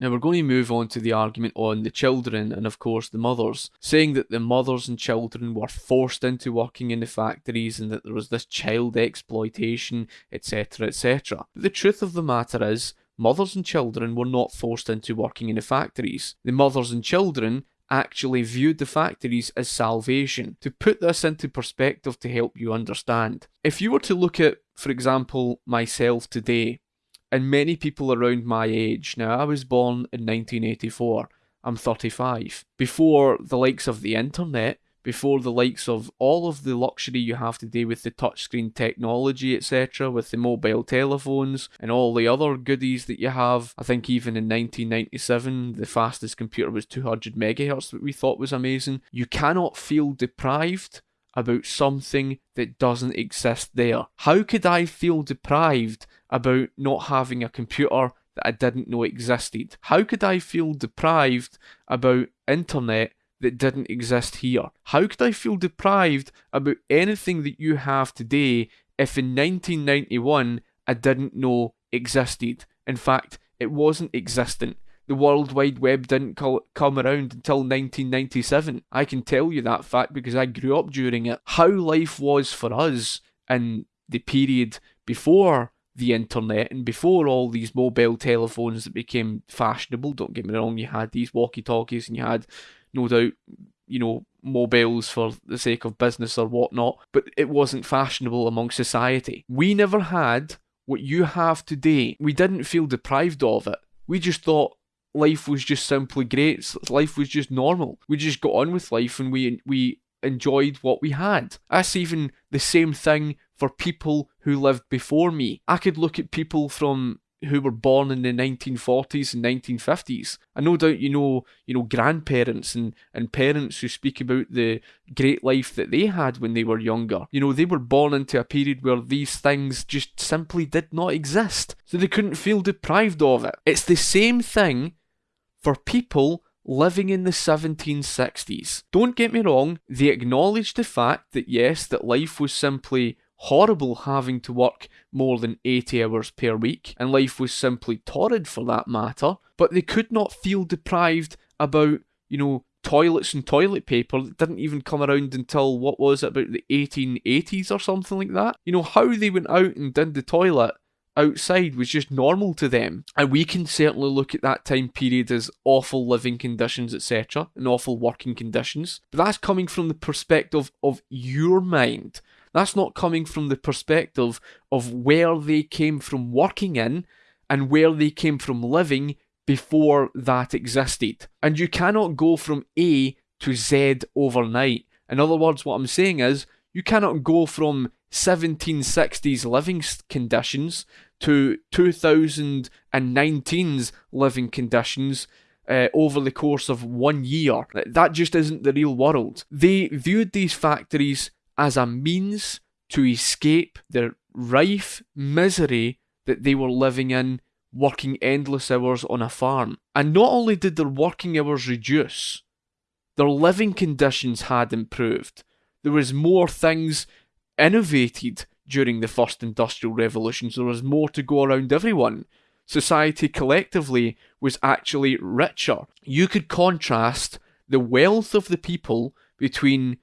Now we're going to move on to the argument on the children and of course the mothers, saying that the mothers and children were forced into working in the factories and that there was this child exploitation, etc., etc. But the truth of the matter is, mothers and children were not forced into working in the factories. The mothers and children actually viewed the factories as salvation. To put this into perspective to help you understand, if you were to look at, for example, myself today, and many people around my age, now I was born in 1984, I'm 35. Before the likes of the internet, before the likes of all of the luxury you have today with the touchscreen technology, etc., with the mobile telephones and all the other goodies that you have. I think even in 1997, the fastest computer was 200 megahertz that we thought was amazing. You cannot feel deprived about something that doesn't exist there. How could I feel deprived about not having a computer that I didn't know existed? How could I feel deprived about internet that didn't exist here? How could I feel deprived about anything that you have today if in 1991 I didn't know existed? In fact, it wasn't existent. The World Wide Web didn't come around until 1997. I can tell you that fact because I grew up during it. How life was for us in the period before the internet and before all these mobile telephones that became fashionable, don't get me wrong, you had these walkie talkies and you had no doubt, you know, mobiles for the sake of business or whatnot, but it wasn't fashionable among society. We never had what you have today. We didn't feel deprived of it. We just thought life was just simply great. Life was just normal. We just got on with life and we we enjoyed what we had. That's even the same thing for people who lived before me. I could look at people from who were born in the 1940s and 1950s. And no doubt you know, you know, grandparents and, and parents who speak about the great life that they had when they were younger. You know, they were born into a period where these things just simply did not exist. So they couldn't feel deprived of it. It's the same thing for people living in the 1760s. Don't get me wrong, they acknowledged the fact that yes, that life was simply horrible having to work more than 80 hours per week, and life was simply torrid for that matter, but they could not feel deprived about, you know, toilets and toilet paper that didn't even come around until what was it, about the 1880s or something like that. You know, how they went out and did the toilet outside was just normal to them. And we can certainly look at that time period as awful living conditions, etc., and awful working conditions. But that's coming from the perspective of your mind. That's not coming from the perspective of where they came from working in and where they came from living before that existed. And you cannot go from A to Z overnight. In other words, what I'm saying is, you cannot go from 1760s living conditions to 2019's living conditions uh, over the course of one year. That just isn't the real world. They viewed these factories as a means to escape the rife misery that they were living in, working endless hours on a farm. And not only did their working hours reduce, their living conditions had improved. There was more things innovated during the first industrial revolution, so there was more to go around everyone. Society collectively was actually richer. You could contrast the wealth of the people between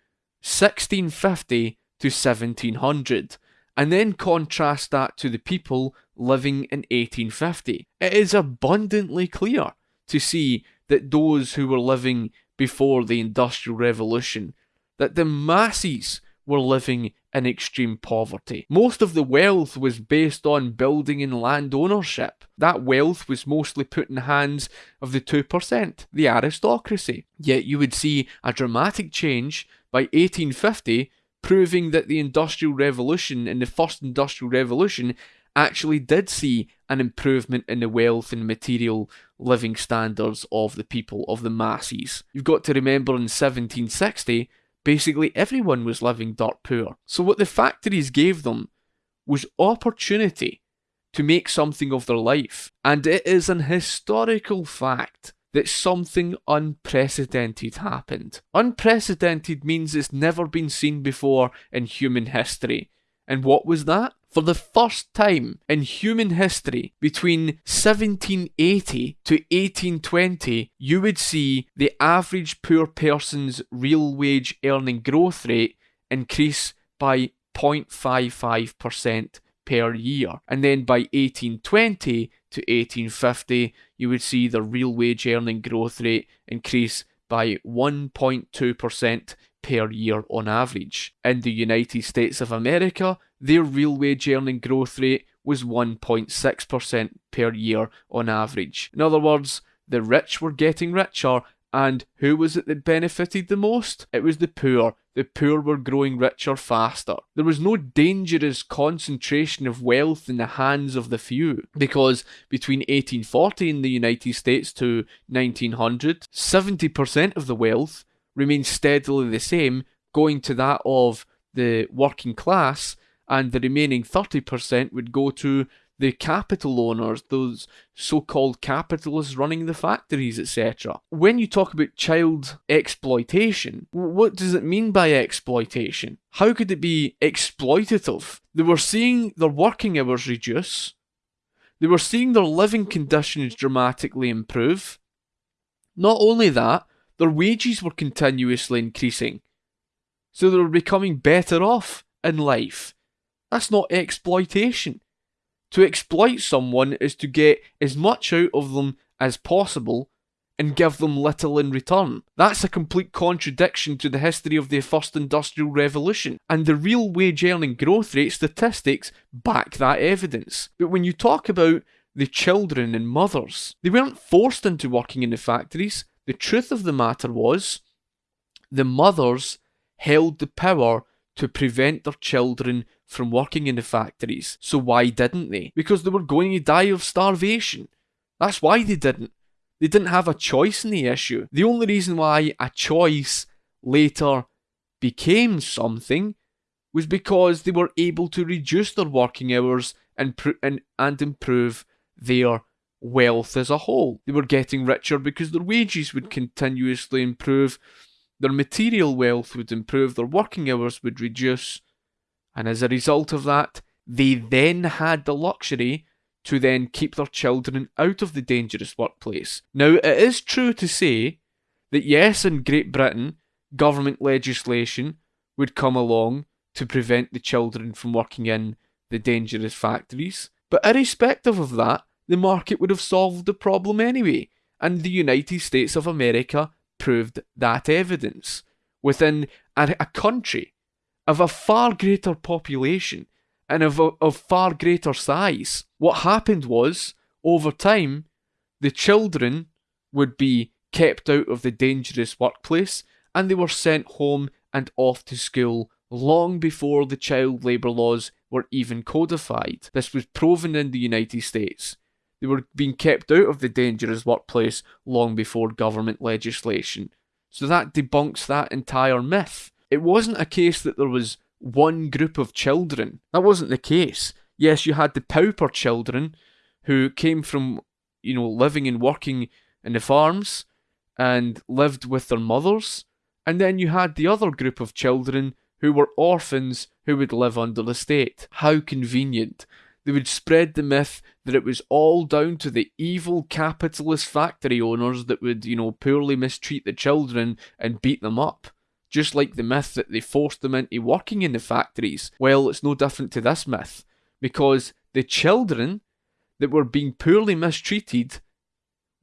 1650 to 1700, and then contrast that to the people living in 1850. It is abundantly clear to see that those who were living before the Industrial Revolution, that the masses were living in extreme poverty. Most of the wealth was based on building and land ownership. That wealth was mostly put in the hands of the 2%, the aristocracy. Yet you would see a dramatic change by 1850, proving that the Industrial Revolution and the First Industrial Revolution actually did see an improvement in the wealth and material living standards of the people, of the masses. You've got to remember in 1760, basically everyone was living dirt poor. So what the factories gave them was opportunity to make something of their life. And it is an historical fact that something unprecedented happened. Unprecedented means it's never been seen before in human history. And what was that? For the first time in human history, between 1780 to 1820, you would see the average poor person's real wage earning growth rate increase by 0.55% per year. And then by 1820 to 1850, you would see the real wage earning growth rate increase by 1.2% per year on average. In the United States of America, their real wage earning growth rate was 1.6% per year on average. In other words, the rich were getting richer, and who was it that benefited the most? It was the poor. The poor were growing richer faster. There was no dangerous concentration of wealth in the hands of the few, because between 1840 in the United States to 1900, 70% of the wealth remained steadily the same, going to that of the working class, and the remaining 30% would go to the capital owners, those so called capitalists running the factories, etc. When you talk about child exploitation, what does it mean by exploitation? How could it be exploitative? They were seeing their working hours reduce, they were seeing their living conditions dramatically improve. Not only that, their wages were continuously increasing, so they were becoming better off in life. That's not exploitation. To exploit someone is to get as much out of them as possible and give them little in return. That's a complete contradiction to the history of the first industrial revolution, and the real wage earning growth rate statistics back that evidence. But when you talk about the children and mothers, they weren't forced into working in the factories. The truth of the matter was, the mothers held the power to prevent their children from working in the factories. So why didn't they? Because they were going to die of starvation. That's why they didn't. They didn't have a choice in the issue. The only reason why a choice later became something was because they were able to reduce their working hours and, pr- and, and improve their wealth as a whole. They were getting richer because their wages would continuously improve, their material wealth would improve, their working hours would reduce, and as a result of that, they then had the luxury to then keep their children out of the dangerous workplace. Now, it is true to say that yes, in Great Britain, government legislation would come along to prevent the children from working in the dangerous factories. But irrespective of that, the market would have solved the problem anyway, and the United States of America proved that evidence. Within a, a country of a far greater population and of, of far greater size. What happened was, over time, the children would be kept out of the dangerous workplace and they were sent home and off to school long before the child labour laws were even codified. This was proven in the United States. They were being kept out of the dangerous workplace long before government legislation. So that debunks that entire myth. It wasn't a case that there was one group of children. That wasn't the case. Yes, you had the pauper children who came from, you know, living and working in the farms and lived with their mothers. And then you had the other group of children who were orphans who would live under the state. How convenient. They would spread the myth that it was all down to the evil capitalist factory owners that would, you know, poorly mistreat the children and beat them up just like the myth that they forced them into working in the factories. Well, it's no different to this myth, because the children that were being poorly mistreated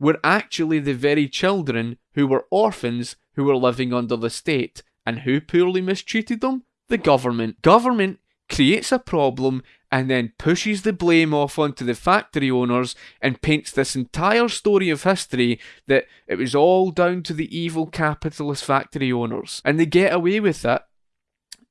were actually the very children who were orphans who were living under the state. And who poorly mistreated them? The government. Government creates a problem and then pushes the blame off onto the factory owners and paints this entire story of history that it was all down to the evil capitalist factory owners. And they get away with it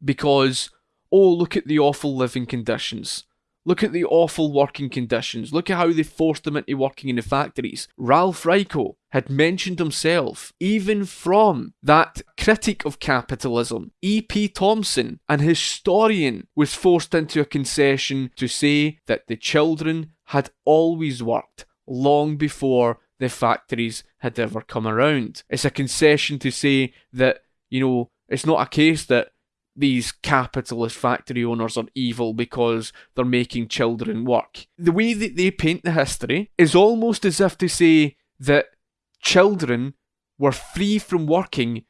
because, oh, look at the awful living conditions. Look at the awful working conditions. Look at how they forced them into working in the factories. Ralph Raico had mentioned himself, even from that critic of capitalism, E.P. Thompson, an historian, was forced into a concession to say that the children had always worked long before the factories had ever come around. It's a concession to say that, you know, it's not a case that these capitalist factory owners are evil because they're making children work. The way that they paint the history is almost as if to say that children were free from working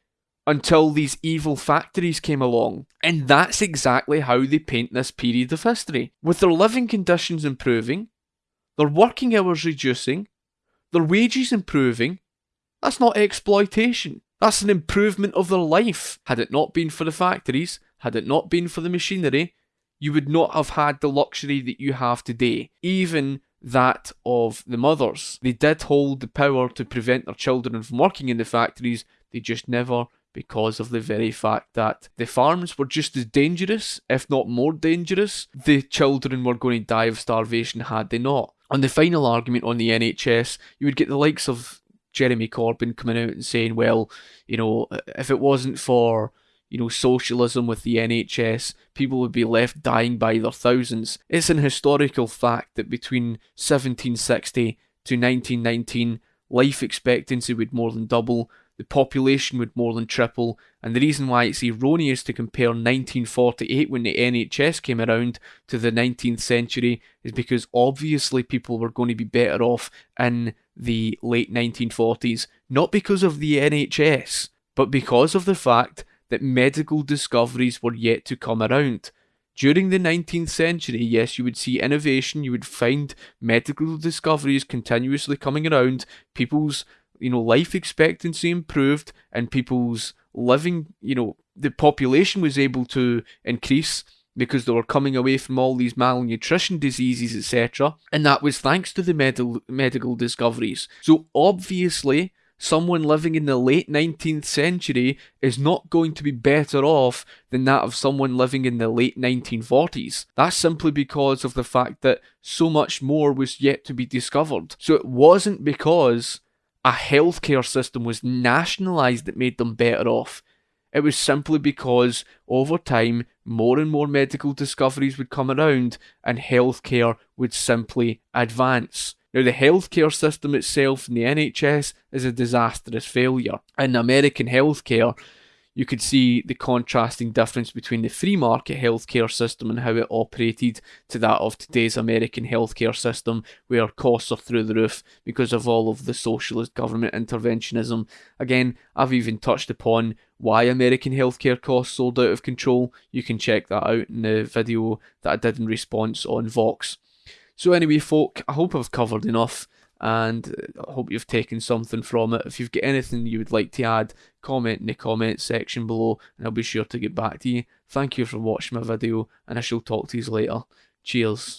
until these evil factories came along. And that's exactly how they paint this period of history. With their living conditions improving, their working hours reducing, their wages improving, that's not exploitation. That's an improvement of their life. Had it not been for the factories, had it not been for the machinery, you would not have had the luxury that you have today. Even that of the mothers. They did hold the power to prevent their children from working in the factories, they just never because of the very fact that the farms were just as dangerous, if not more dangerous. The children were going to die of starvation had they not. On the final argument on the NHS, you would get the likes of Jeremy Corbyn coming out and saying, well, you know, if it wasn't for you know, socialism with the NHS, people would be left dying by their thousands. It's an historical fact that between 1760 to 1919, life expectancy would more than double, the population would more than triple, and the reason why it's erroneous to compare 1948 when the NHS came around to the 19th century is because obviously people were going to be better off in the late 1940s, not because of the NHS, but because of the fact that medical discoveries were yet to come around. During the 19th century, yes, you would see innovation, you would find medical discoveries continuously coming around, people's you know, life expectancy improved and people's living, you know, the population was able to increase because they were coming away from all these malnutrition diseases, etc. And that was thanks to the medical medical discoveries. So obviously, someone living in the late 19th century is not going to be better off than that of someone living in the late 1940s. That's simply because of the fact that so much more was yet to be discovered. So it wasn't because a healthcare system was nationalised that made them better off. It was simply because over time more and more medical discoveries would come around and healthcare would simply advance. Now, the healthcare system itself in the NHS is a disastrous failure. In American healthcare, you could see the contrasting difference between the free market healthcare system and how it operated to that of today's American healthcare system, where costs are through the roof because of all of the socialist government interventionism. Again, I've even touched upon why American healthcare costs sold out of control. You can check that out in the video that I did in response on Vox. So, anyway, folk, I hope I've covered enough and I hope you've taken something from it. If you've got anything you would like to add, comment in the comment section below and I'll be sure to get back to you. Thank you for watching my video and I shall talk to you later. Cheers.